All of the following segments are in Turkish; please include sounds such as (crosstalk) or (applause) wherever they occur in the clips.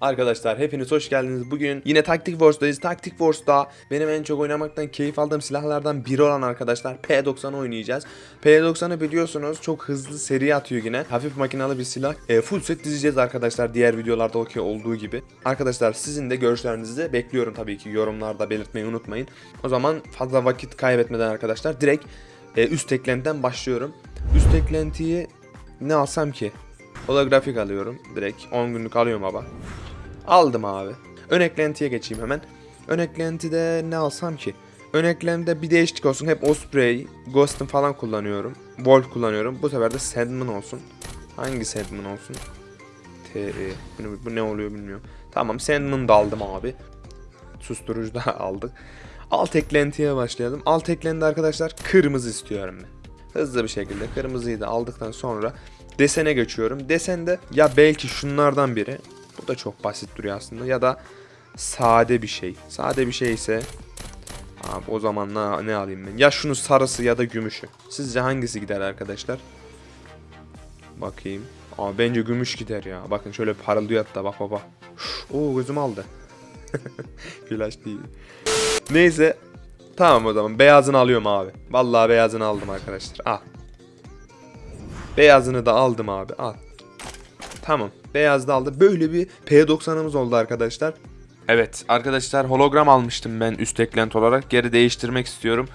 Arkadaşlar hepiniz hoş geldiniz. Bugün yine Tactic Wars'dayız. Tactic Wars'ta benim en çok oynamaktan keyif aldığım silahlardan biri olan arkadaşlar P90 oynayacağız. P90'ı biliyorsunuz çok hızlı seri atıyor yine. Hafif makinalı bir silah. E, full set dizeceğiz arkadaşlar diğer videolarda okey olduğu gibi. Arkadaşlar sizin de görüşlerinizi bekliyorum tabii ki yorumlarda belirtmeyi unutmayın. O zaman fazla vakit kaybetmeden arkadaşlar direkt e, üst eklentiden başlıyorum. Üst eklentiyi ne alsam ki? Holografik alıyorum direkt 10 günlük alıyorum baba. Aldım abi. Ön eklentiye geçeyim hemen. Ön eklentide ne alsam ki? Ön eklentide bir değişiklik olsun. Hep Osprey, Ghost'un falan kullanıyorum. Wolf kullanıyorum. Bu sefer de Sandman olsun. Hangi Sandman olsun? TE. Bu, bu ne oluyor bilmiyorum. Tamam Sandman da aldım abi. Susturucu da (laughs) aldık. Alt eklentiye başlayalım. Alt eklentide arkadaşlar kırmızı istiyorum ben. Hızlı bir şekilde kırmızıyı da aldıktan sonra desene geçiyorum. Desende ya belki şunlardan biri. Da çok basit duruyor aslında. Ya da sade bir şey. Sade bir şey ise abi o zaman ne, ne alayım ben? Ya şunu sarısı ya da gümüşü. Sizce hangisi gider arkadaşlar? Bakayım. Aa bence gümüş gider ya. Bakın şöyle parıldıyor hatta bak baba. Oo gözüm aldı. (laughs) Flash değil. Neyse. Tamam o zaman beyazını alıyorum abi. Vallahi beyazını aldım arkadaşlar. Al. Beyazını da aldım abi. Al. Tamam. Beyaz da aldı. Böyle bir P90'ımız oldu arkadaşlar. Evet arkadaşlar hologram almıştım ben üst eklent olarak. Geri değiştirmek istiyorum.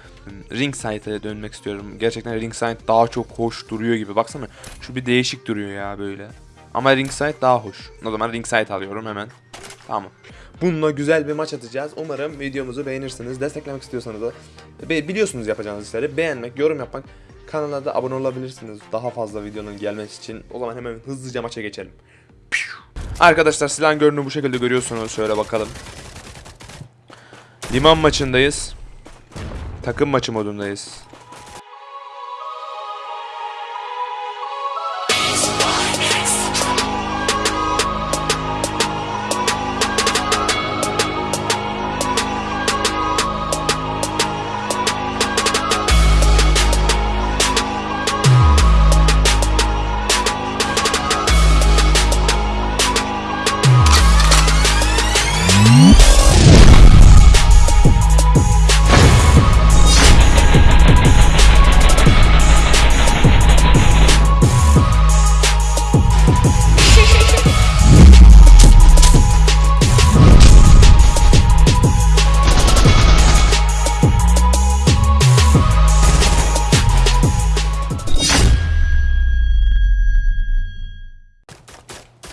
Ring Sight'a dönmek istiyorum. Gerçekten Ring Sight daha çok hoş duruyor gibi. Baksana şu bir değişik duruyor ya böyle. Ama Ring Sight daha hoş. O zaman Ring Sight alıyorum hemen. Tamam. Bununla güzel bir maç atacağız. Umarım videomuzu beğenirsiniz. Desteklemek istiyorsanız da biliyorsunuz yapacağınız işleri. Beğenmek, yorum yapmak, kanala da abone olabilirsiniz. Daha fazla videonun gelmesi için. O zaman hemen hızlıca maça geçelim. Arkadaşlar silahın görünümü bu şekilde görüyorsunuz. Şöyle bakalım. Liman maçındayız. Takım maçı modundayız.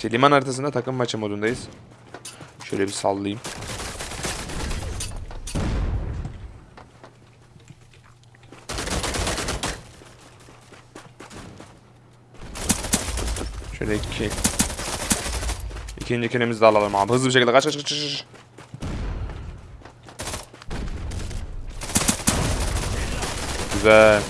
İşte liman haritasında takım maçı modundayız. Şöyle bir sallayayım. Şöyle iki. İkinci kilimizi de alalım abi. Hızlı bir şekilde kaç kaç kaç. Güzel.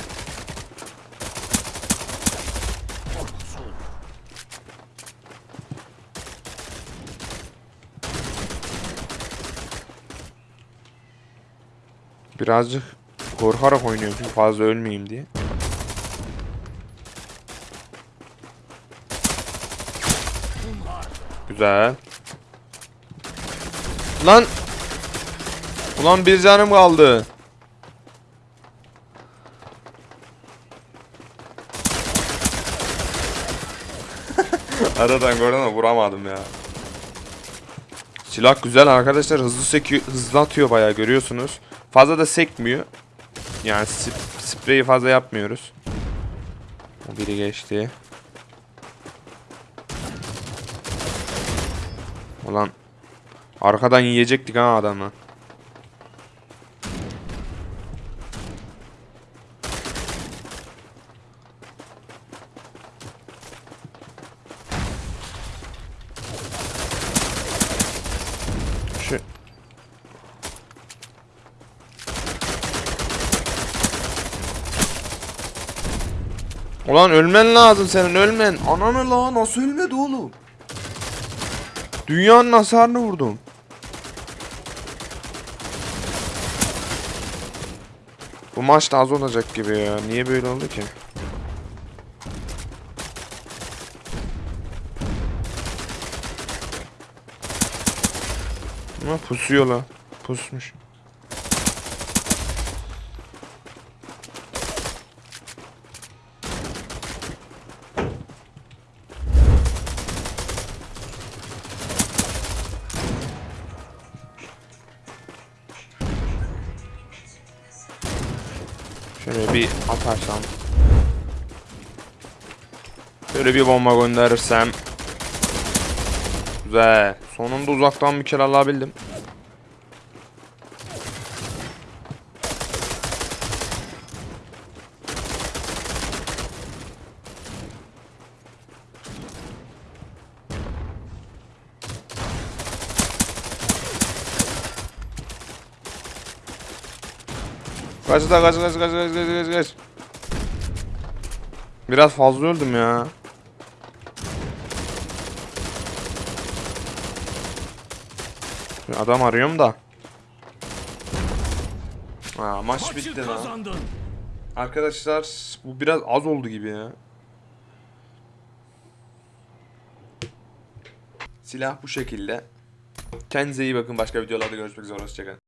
Birazcık korkarak oynuyorum çünkü fazla ölmeyeyim diye. Güzel. Lan! Ulan bir canım kaldı. (laughs) Aradan gördüm ama vuramadım ya. Silah güzel arkadaşlar hızlı sekiyor, hızlı atıyor bayağı görüyorsunuz. Fazla da sekmiyor. Yani sp spreyi fazla yapmıyoruz. Biri geçti. Ulan arkadan yiyecektik ha adamı. Ulan ölmen lazım senin ölmen. Ananı la nasıl ölmedi oğlum? Dünyanın hasarını vurdum. Bu maç da az olacak gibi ya. Niye böyle oldu ki? Ama pusuyor la. Pusmuş. Şöyle bir atarsam. Şöyle bir bomba gönderirsem. Güzel. Sonunda uzaktan bir kere alabildim. Kaç da kaç kaç kaç kaç kaç kaç kaç. Biraz fazla öldüm ya. Adam arıyorum da. Ha, maç bitti lan. Arkadaşlar bu biraz az oldu gibi ya. Silah bu şekilde. Kendinize iyi bakın. Başka videolarda görüşmek üzere. Hoşçakalın.